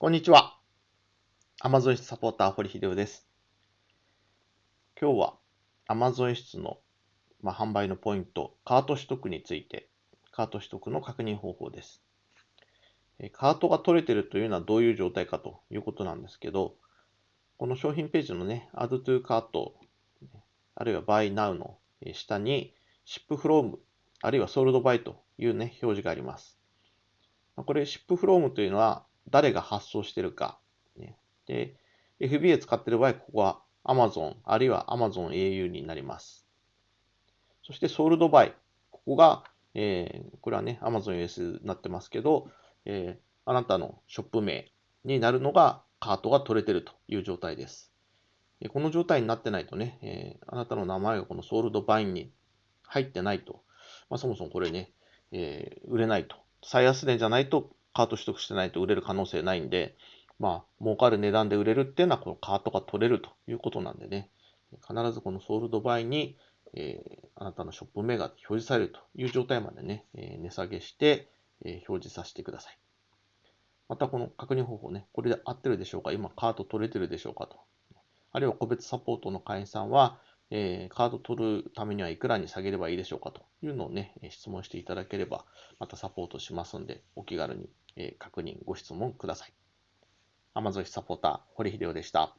こんにちは。Amazon 室サポーター、堀秀夫です。今日は Amazon 室の、まあ、販売のポイント、カート取得について、カート取得の確認方法です。カートが取れてるというのはどういう状態かということなんですけど、この商品ページのね、Add to Cart、あるいは Buy Now の下に Ship From、あるいは Sold By というね、表示があります。これ Ship From というのは誰が発送してるか。ね、で、FBA 使ってる場合、ここは Amazon、あるいは Amazon au になります。そして Sold By、ここが、えー、これはね、Amazon US になってますけど、えー、あなたのショップ名になるのがカートが取れてるという状態です。この状態になってないとね、えー、あなたの名前がこのソールドバインに入ってないと、まあ、そもそもこれね、えー、売れないと。最安値じゃないとカート取得してないと売れる可能性ないんで、まあ、儲かる値段で売れるっていうのはこのカートが取れるということなんでね、必ずこのソールドバイに、えー、あなたのショップ名が表示されるという状態までね、えー、値下げして、え表示させてください。またこの確認方法ね、これで合ってるでしょうか？今カード取れてるでしょうか？と。あるいは個別サポートの会員さんは、えー、カード取るためにはいくらに下げればいいでしょうかというのをね、質問していただければ、またサポートしますんで、お気軽に、えー、確認、ご質問ください。Amazon サポーター、堀秀夫でした。